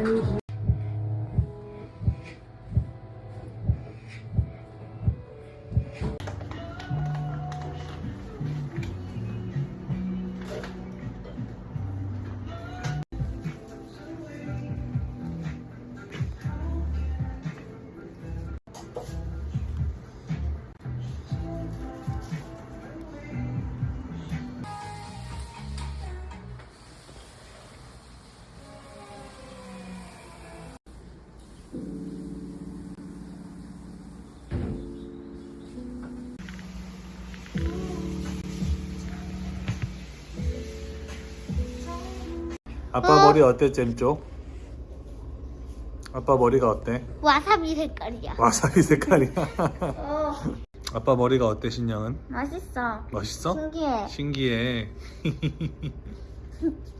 I need you. 아빠 어? 머리 어때 잼쪽? 아빠 머리가 어때? 와사비 색깔이야. 와사비 색깔이야. 어, 아빠 머리가 어때 신영은? 맛있어. 멋있어? 신기해. 신기해.